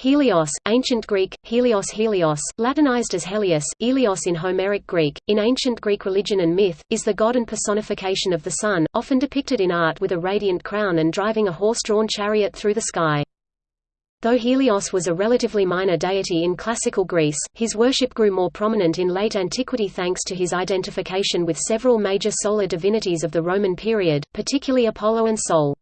Helios, Ancient Greek, Helios Helios, Latinized as Helios, Elios in Homeric Greek, in ancient Greek religion and myth, is the god and personification of the sun, often depicted in art with a radiant crown and driving a horse-drawn chariot through the sky. Though Helios was a relatively minor deity in classical Greece, his worship grew more prominent in late antiquity thanks to his identification with several major solar divinities of the Roman period, particularly Apollo and Sol.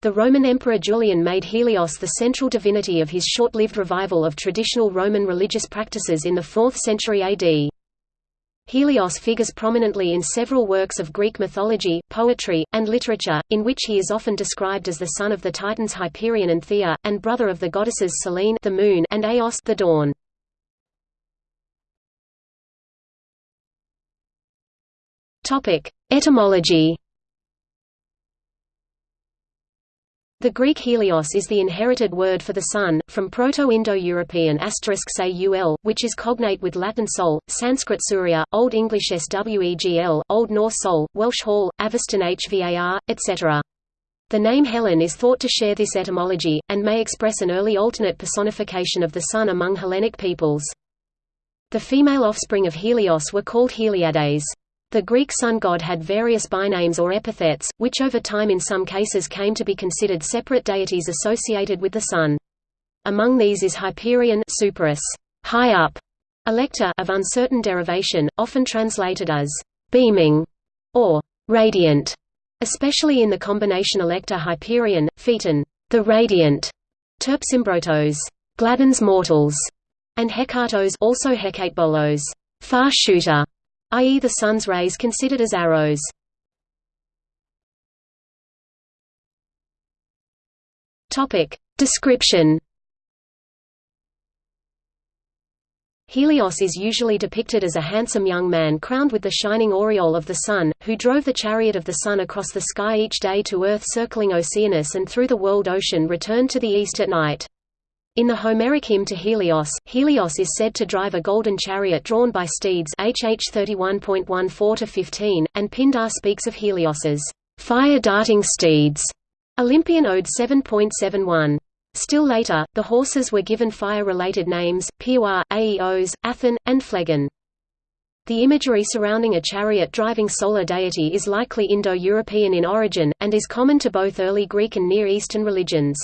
The Roman Emperor Julian made Helios the central divinity of his short-lived revival of traditional Roman religious practices in the 4th century AD. Helios figures prominently in several works of Greek mythology, poetry, and literature, in which he is often described as the son of the Titans Hyperion and Theia, and brother of the goddesses Selene the moon and Eos the dawn. Etymology The Greek helios is the inherited word for the sun, from Proto-Indo-European asterisk *saul, which is cognate with Latin sol, Sanskrit surya, Old English swegl, Old Norse sol, Welsh hall, Avestan hvar, etc. The name Helen is thought to share this etymology, and may express an early alternate personification of the sun among Hellenic peoples. The female offspring of Helios were called Heliades. The Greek sun god had various bynames or epithets, which over time in some cases came to be considered separate deities associated with the sun. Among these is Hyperion Superus, high up, Elektor of uncertain derivation, often translated as beaming or radiant, especially in the combination Elektor Hyperion, Phaeton, the radiant, Terpsimbrotos, gladdens mortals, and Hecatos also Hekatebolos, far shooter i.e. the sun's rays considered as arrows. Description Helios is usually depicted as a handsome young man crowned with the shining aureole of the sun, who drove the chariot of the sun across the sky each day to Earth circling Oceanus and through the world ocean returned to the east at night. In the Homeric hymn to Helios, Helios is said to drive a golden chariot drawn by steeds HH 31.14-15, and Pindar speaks of Helios's fire-darting steeds. Olympian Ode 7.71. Still later, the horses were given fire-related names, Piwa, Aeos, Athen, and Phlegon. The imagery surrounding a chariot-driving solar deity is likely Indo-European in origin, and is common to both early Greek and Near Eastern religions.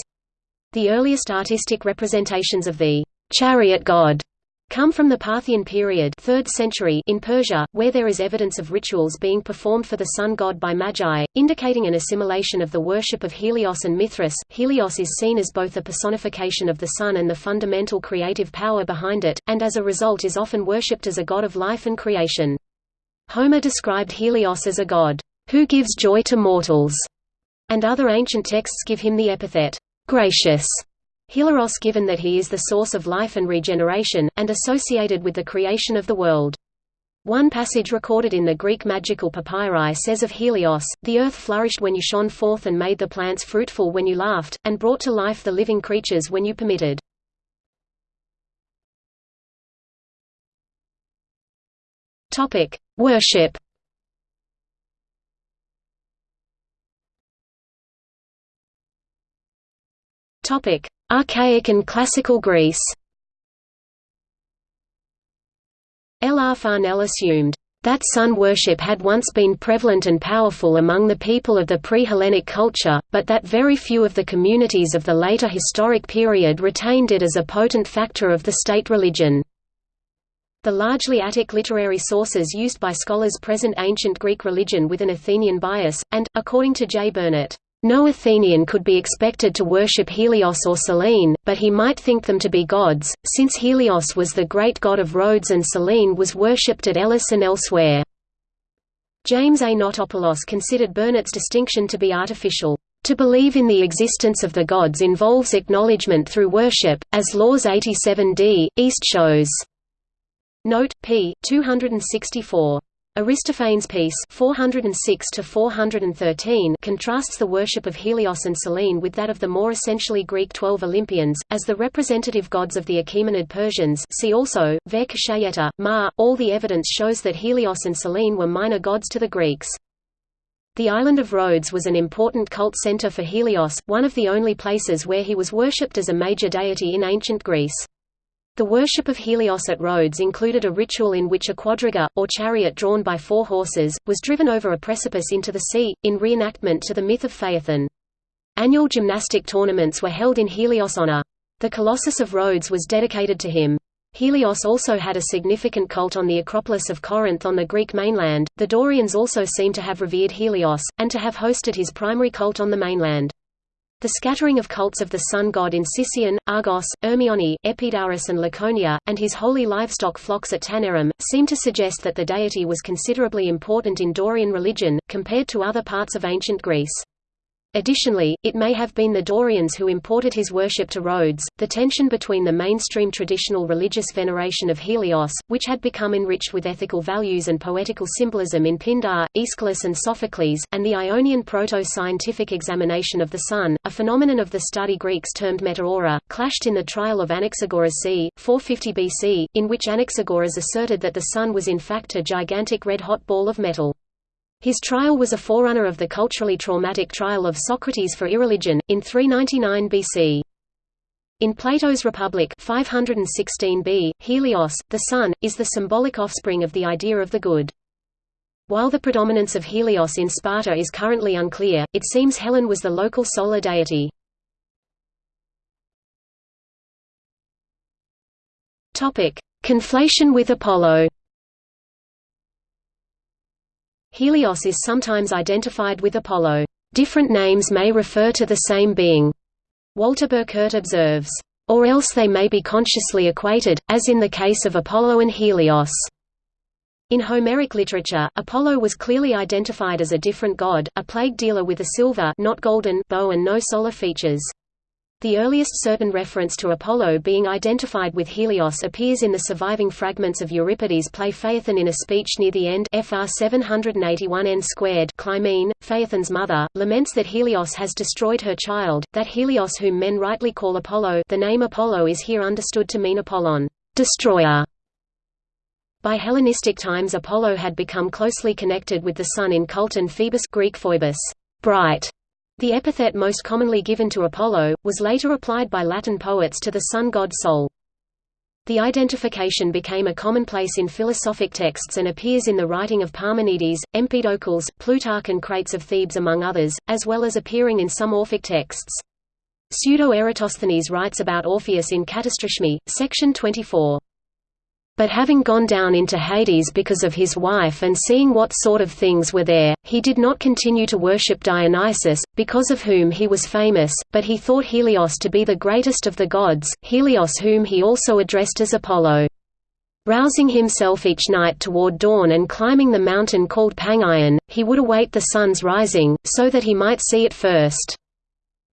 The earliest artistic representations of the chariot god come from the Parthian period 3rd century in Persia, where there is evidence of rituals being performed for the sun god by magi, indicating an assimilation of the worship of Helios and Mithras. Helios is seen as both a personification of the sun and the fundamental creative power behind it, and as a result is often worshipped as a god of life and creation. Homer described Helios as a god, who gives joy to mortals, and other ancient texts give him the epithet, gracious Hilaros given that he is the source of life and regeneration, and associated with the creation of the world. One passage recorded in the Greek magical papyri says of Helios, the earth flourished when you shone forth and made the plants fruitful when you laughed, and brought to life the living creatures when you permitted. Worship Topic: Archaic and Classical Greece. L. R. Farnell assumed that sun worship had once been prevalent and powerful among the people of the pre-Hellenic culture, but that very few of the communities of the later historic period retained it as a potent factor of the state religion. The largely Attic literary sources used by scholars present ancient Greek religion with an Athenian bias, and, according to J. Burnet, no Athenian could be expected to worship Helios or Selene, but he might think them to be gods, since Helios was the great god of Rhodes and Selene was worshipped at Elis and elsewhere. James A. Notopoulos considered Burnet's distinction to be artificial. To believe in the existence of the gods involves acknowledgement through worship, as Laws 87d, East shows. Note, p. 264. Aristophanes' Peace 406 413 contrasts the worship of Helios and Selene with that of the more essentially Greek Twelve Olympians, as the representative gods of the Achaemenid Persians see also, Ma. All the evidence shows that Helios and Selene were minor gods to the Greeks. The island of Rhodes was an important cult center for Helios, one of the only places where he was worshipped as a major deity in ancient Greece. The worship of Helios at Rhodes included a ritual in which a quadriga, or chariot drawn by four horses, was driven over a precipice into the sea, in reenactment to the myth of Phaethon. Annual gymnastic tournaments were held in Helios' honor. The Colossus of Rhodes was dedicated to him. Helios also had a significant cult on the Acropolis of Corinth on the Greek mainland. The Dorians also seem to have revered Helios, and to have hosted his primary cult on the mainland. The scattering of cults of the sun god in Sicyon, Argos, Ermione, Epidaurus and Laconia, and his holy livestock flocks at Taenarum, seem to suggest that the deity was considerably important in Dorian religion, compared to other parts of ancient Greece. Additionally, it may have been the Dorians who imported his worship to Rhodes. The tension between the mainstream traditional religious veneration of Helios, which had become enriched with ethical values and poetical symbolism in Pindar, Aeschylus, and Sophocles, and the Ionian proto-scientific examination of the sun, a phenomenon of the study Greeks termed meteora, clashed in the trial of Anaxagoras c. 450 BC, in which Anaxagoras asserted that the sun was in fact a gigantic red-hot ball of metal. His trial was a forerunner of the culturally traumatic trial of Socrates for irreligion, in 399 BC. In Plato's Republic 516b, Helios, the sun, is the symbolic offspring of the idea of the good. While the predominance of Helios in Sparta is currently unclear, it seems Helen was the local solar deity. Conflation with Apollo Helios is sometimes identified with Apollo. Different names may refer to the same being. Walter Burkert observes, or else they may be consciously equated, as in the case of Apollo and Helios. In Homeric literature, Apollo was clearly identified as a different god, a plague dealer with a silver not golden bow and no solar features. The earliest certain reference to Apollo being identified with Helios appears in the surviving fragments of Euripides' play Phaethon in a speech near the end FR 781 n squared Clymene, Phaethon's mother, laments that Helios has destroyed her child, that Helios whom men rightly call Apollo the name Apollo is here understood to mean Apollon, destroyer. By Hellenistic times Apollo had become closely connected with the sun in cult and Phoebus Greek Phoebus, bright, the epithet most commonly given to Apollo, was later applied by Latin poets to the sun god Sol. The identification became a commonplace in philosophic texts and appears in the writing of Parmenides, Empedocles, Plutarch and Crates of Thebes among others, as well as appearing in some Orphic texts. Pseudo-Eratosthenes writes about Orpheus in Katasterismoi, section 24. But having gone down into Hades because of his wife and seeing what sort of things were there, he did not continue to worship Dionysus, because of whom he was famous, but he thought Helios to be the greatest of the gods, Helios whom he also addressed as Apollo. Rousing himself each night toward dawn and climbing the mountain called Pangaion, he would await the sun's rising, so that he might see it first.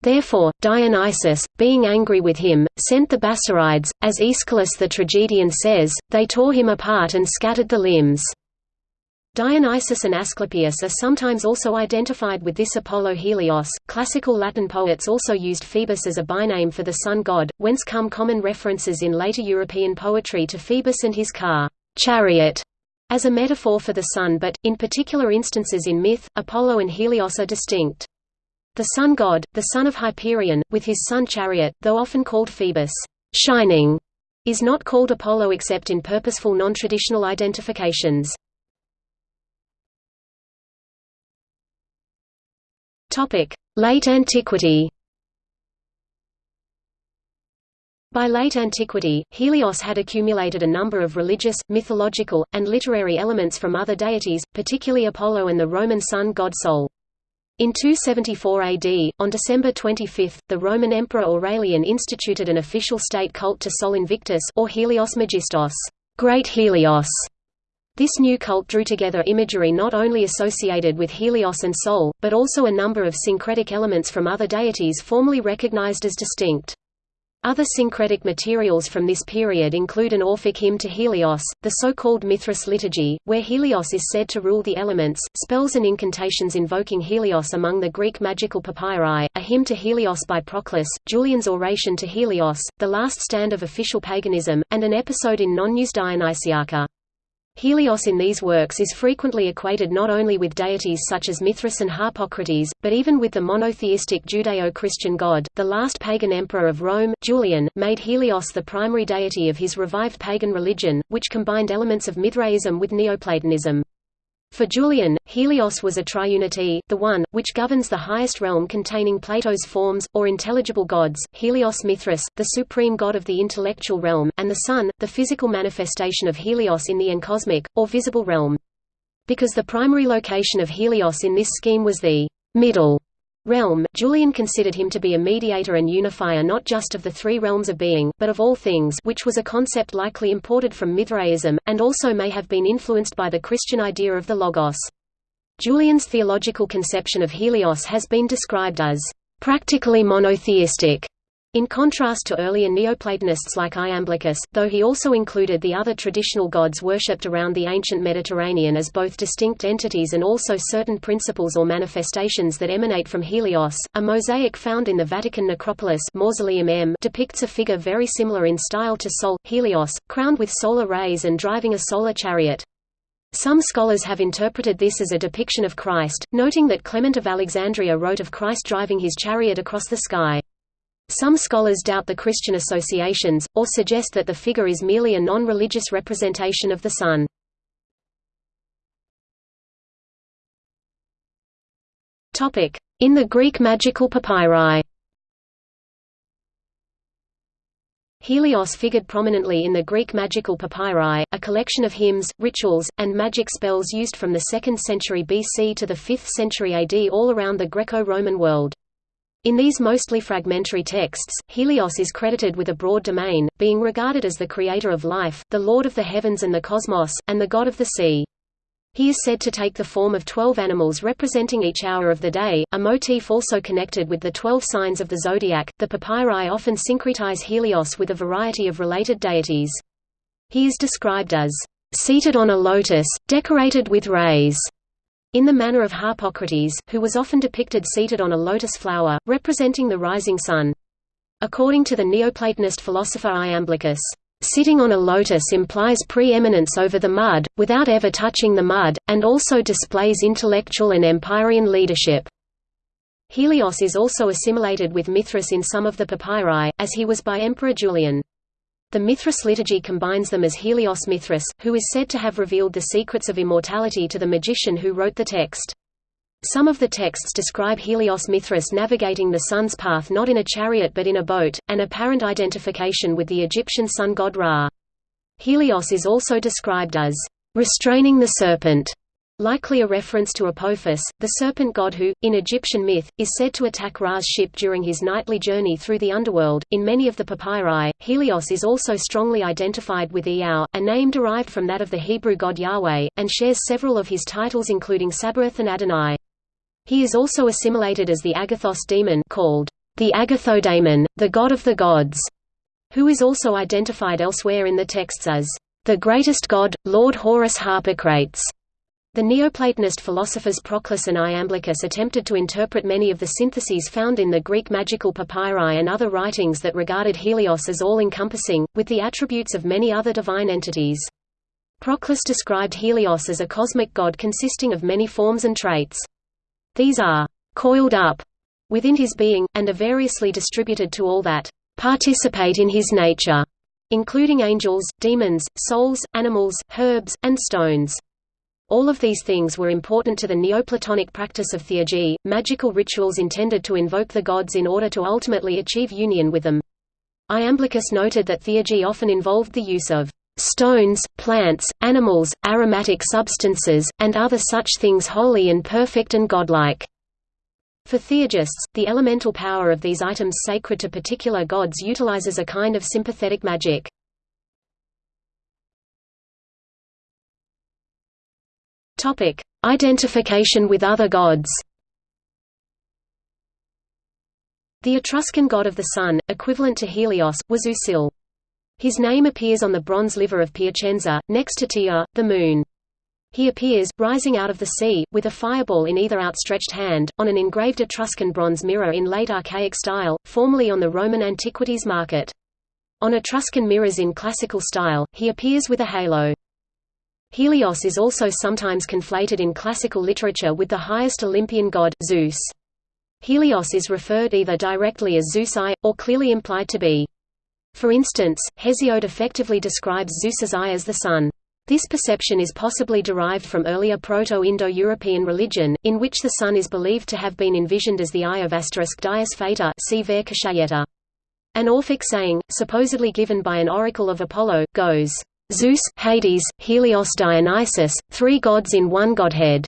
Therefore, Dionysus, being angry with him, sent the Bassarides, as Aeschylus the tragedian says, they tore him apart and scattered the limbs. Dionysus and Asclepius are sometimes also identified with this Apollo Helios. Classical Latin poets also used Phoebus as a byname for the sun god, whence come common references in later European poetry to Phoebus and his car, chariot, as a metaphor for the sun but, in particular instances in myth, Apollo and Helios are distinct. The sun god, the son of Hyperion, with his sun chariot, though often called Phoebus, shining, is not called Apollo except in purposeful non-traditional identifications. Late antiquity By late antiquity, Helios had accumulated a number of religious, mythological, and literary elements from other deities, particularly Apollo and the Roman sun god Sol. In 274 AD, on December 25, the Roman Emperor Aurelian instituted an official state cult to Sol Invictus or Helios Megistos, Great Helios. This new cult drew together imagery not only associated with Helios and Sol, but also a number of syncretic elements from other deities formerly recognized as distinct. Other syncretic materials from this period include an Orphic hymn to Helios, the so-called Mithras liturgy, where Helios is said to rule the elements, spells and incantations invoking Helios among the Greek magical papyri, a hymn to Helios by Proclus, Julian's oration to Helios, the last stand of official paganism, and an episode in Nonnus' Dionysiaca. Helios in these works is frequently equated not only with deities such as Mithras and Harpocrates, but even with the monotheistic Judeo-Christian god. The last pagan emperor of Rome, Julian, made Helios the primary deity of his revived pagan religion, which combined elements of Mithraism with Neoplatonism. For Julian, Helios was a triunity, the one, which governs the highest realm containing Plato's forms, or intelligible gods, Helios Mithras, the supreme god of the intellectual realm, and the sun, the physical manifestation of Helios in the encosmic, or visible realm. Because the primary location of Helios in this scheme was the middle realm, Julian considered him to be a mediator and unifier not just of the three realms of being, but of all things which was a concept likely imported from Mithraism, and also may have been influenced by the Christian idea of the Logos. Julian's theological conception of Helios has been described as practically monotheistic, in contrast to earlier Neoplatonists like Iamblichus, though he also included the other traditional gods worshipped around the ancient Mediterranean as both distinct entities and also certain principles or manifestations that emanate from Helios, a mosaic found in the Vatican necropolis Mausoleum M depicts a figure very similar in style to Sol, Helios, crowned with solar rays and driving a solar chariot. Some scholars have interpreted this as a depiction of Christ, noting that Clement of Alexandria wrote of Christ driving his chariot across the sky. Some scholars doubt the Christian associations, or suggest that the figure is merely a non-religious representation of the sun. In the Greek magical papyri Helios figured prominently in the Greek magical papyri, a collection of hymns, rituals, and magic spells used from the 2nd century BC to the 5th century AD all around the Greco-Roman world. In these mostly fragmentary texts, Helios is credited with a broad domain, being regarded as the creator of life, the lord of the heavens and the cosmos, and the god of the sea. He is said to take the form of twelve animals representing each hour of the day, a motif also connected with the twelve signs of the zodiac. The papyri often syncretize Helios with a variety of related deities. He is described as seated on a lotus, decorated with rays, in the manner of Harpocrates, who was often depicted seated on a lotus flower, representing the rising sun. According to the Neoplatonist philosopher Iamblichus, Sitting on a lotus implies preeminence over the mud, without ever touching the mud, and also displays intellectual and empyrean leadership. Helios is also assimilated with Mithras in some of the papyri, as he was by Emperor Julian. The Mithras liturgy combines them as Helios Mithras, who is said to have revealed the secrets of immortality to the magician who wrote the text. Some of the texts describe Helios Mithras navigating the sun's path not in a chariot but in a boat, an apparent identification with the Egyptian sun god Ra. Helios is also described as restraining the serpent, Likely a reference to Apophis, the serpent god who, in Egyptian myth, is said to attack Ra's ship during his nightly journey through the underworld. In many of the papyri, Helios is also strongly identified with Iao, a name derived from that of the Hebrew god Yahweh, and shares several of his titles including Sabaoth and Adonai. He is also assimilated as the Agathos demon called the Agathodaimon, the god of the gods, who is also identified elsewhere in the texts as the greatest god, Lord Horus Harpocrates. The Neoplatonist philosophers Proclus and Iamblichus attempted to interpret many of the syntheses found in the Greek magical papyri and other writings that regarded Helios as all-encompassing, with the attributes of many other divine entities. Proclus described Helios as a cosmic god consisting of many forms and traits. These are «coiled up» within his being, and are variously distributed to all that «participate in his nature», including angels, demons, souls, animals, herbs, and stones. All of these things were important to the Neoplatonic practice of theurgy, magical rituals intended to invoke the gods in order to ultimately achieve union with them. Iamblichus noted that theurgy often involved the use of stones, plants, animals, aromatic substances, and other such things holy and perfect and godlike. For theurgists, the elemental power of these items sacred to particular gods utilizes a kind of sympathetic magic. Topic: Identification with other gods. The Etruscan god of the sun, equivalent to Helios, was Usil. His name appears on the bronze liver of Piacenza, next to Tia, the moon. He appears, rising out of the sea, with a fireball in either outstretched hand, on an engraved Etruscan bronze mirror in late archaic style, formerly on the Roman antiquities market. On Etruscan mirrors in classical style, he appears with a halo. Helios is also sometimes conflated in classical literature with the highest Olympian god, Zeus. Helios is referred either directly as Zeus eye, or clearly implied to be. For instance, Hesiod effectively describes Zeus's eye as the sun. This perception is possibly derived from earlier Proto-Indo-European religion, in which the sun is believed to have been envisioned as the eye of Dies Fata see An Orphic saying, supposedly given by an oracle of Apollo, goes, Zeus, Hades, Helios Dionysus, three gods in one godhead.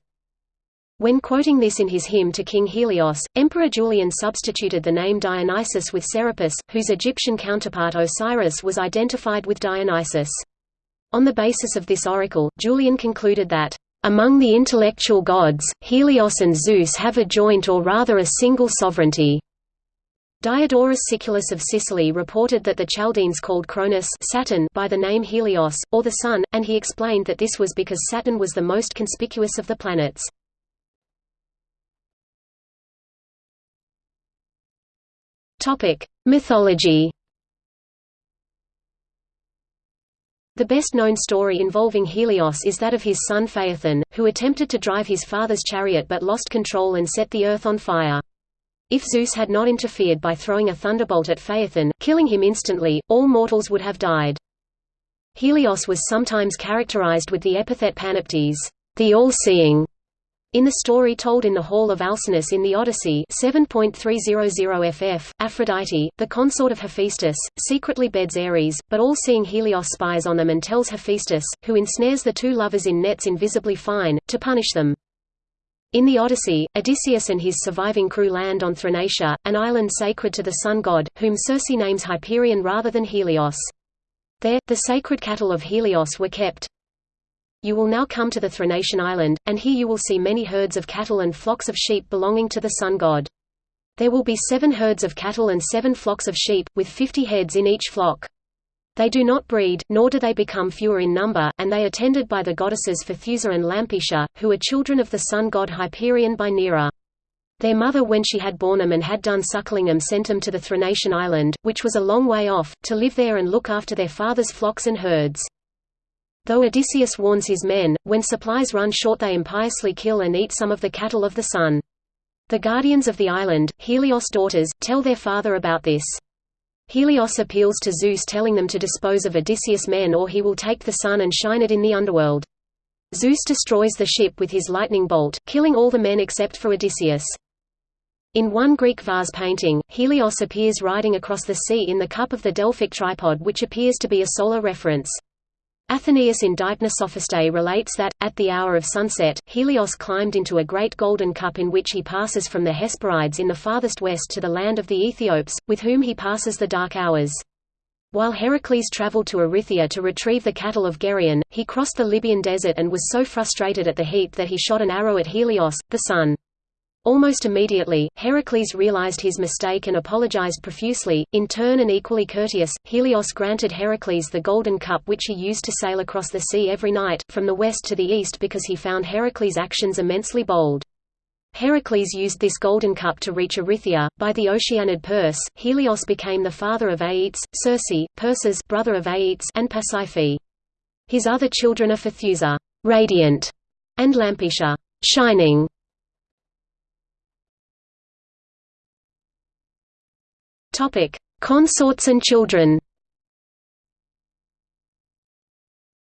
When quoting this in his hymn to King Helios, Emperor Julian substituted the name Dionysus with Serapis, whose Egyptian counterpart Osiris was identified with Dionysus. On the basis of this oracle, Julian concluded that, "...among the intellectual gods, Helios and Zeus have a joint or rather a single sovereignty." Diodorus Siculus of Sicily reported that the Chaldeans called Cronus Saturn by the name Helios, or the Sun, and he explained that this was because Saturn was the most conspicuous of the planets. Mythology The best-known story involving Helios is that of his son Phaethon, who attempted to drive his father's chariot but lost control and set the earth on fire. If Zeus had not interfered by throwing a thunderbolt at Phaethon, killing him instantly, all mortals would have died. Helios was sometimes characterized with the epithet Panoptes, the all-seeing, in the story told in the Hall of Alcinous in the Odyssey 7.300 ff, Aphrodite, the consort of Hephaestus, secretly beds Ares, but all-seeing Helios spies on them and tells Hephaestus, who ensnares the two lovers in nets invisibly fine, to punish them. In the Odyssey, Odysseus and his surviving crew land on Thrinacia, an island sacred to the sun god, whom Circe names Hyperion rather than Helios. There, the sacred cattle of Helios were kept. You will now come to the Thrinacian island, and here you will see many herds of cattle and flocks of sheep belonging to the sun god. There will be seven herds of cattle and seven flocks of sheep, with fifty heads in each flock. They do not breed, nor do they become fewer in number, and they are tended by the goddesses Phaethusa and Lampetia, who are children of the sun god Hyperion by Neaera. Their mother when she had borne them and had done suckling them sent them to the Thrinacian island, which was a long way off, to live there and look after their father's flocks and herds. Though Odysseus warns his men, when supplies run short they impiously kill and eat some of the cattle of the sun. The guardians of the island, Helios' daughters, tell their father about this. Helios appeals to Zeus telling them to dispose of Odysseus' men or he will take the sun and shine it in the underworld. Zeus destroys the ship with his lightning bolt, killing all the men except for Odysseus. In one Greek vase painting, Helios appears riding across the sea in the cup of the Delphic tripod which appears to be a solar reference. Athenaeus in Deipnosophistae relates that, at the hour of sunset, Helios climbed into a great golden cup in which he passes from the Hesperides in the farthest west to the land of the Ethiops, with whom he passes the dark hours. While Heracles traveled to Erythea to retrieve the cattle of Geryon, he crossed the Libyan desert and was so frustrated at the heat that he shot an arrow at Helios, the sun. Almost immediately, Heracles realized his mistake and apologized profusely. In turn and equally courteous, Helios granted Heracles the golden cup which he used to sail across the sea every night, from the west to the east because he found Heracles' actions immensely bold. Heracles used this golden cup to reach Erythea. By the Oceanid Perse, Helios became the father of Aeetes, Circe, Perses brother of Aeetes, and Pasiphae. His other children are Phaethusa, radiant, and Lampetia, shining. Topic: Consorts and children.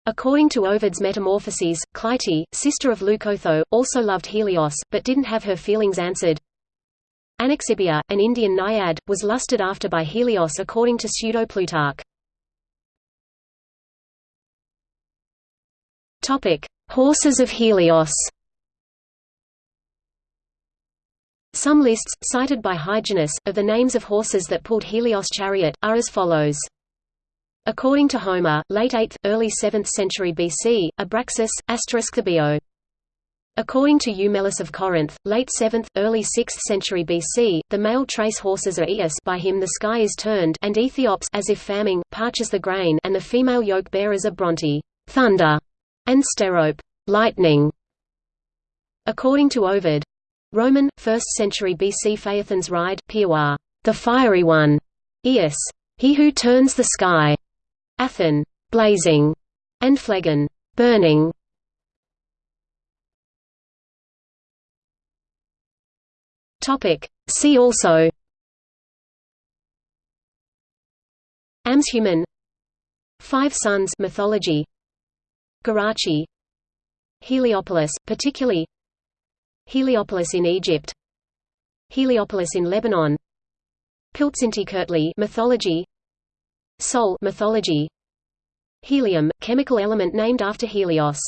According to Ovid's Metamorphoses, Clytie, sister of Leucotho, also loved Helios, but didn't have her feelings answered. Anaxibia, an Indian naiad, was lusted after by Helios according to Pseudo-Plutarch. Horses of Helios Some lists, cited by Hyginus, of the names of horses that pulled Helios' chariot, are as follows. According to Homer, late 8th, early 7th century BC, Abraxas, asterisk. According to Eumelus of Corinth, late 7th, early 6th century BC, the male trace horses are Eos by him the sky is turned and Ethiops as if famine, parches the grain and the female yoke bearers are Bronte thunder, and Sterope lightning. According to Ovid, Roman, 1st century BC Phaethon's ride Piwa, the fiery one, Eos, he who turns the sky, Athen, blazing, and Phlegon, burning. Topic. See also Amshuman Five Suns mythology Garachi Heliopolis, particularly Heliopolis in Egypt. Heliopolis in Lebanon. Piltzintikirtli mythology. Sol mythology. Helium, chemical element named after Helios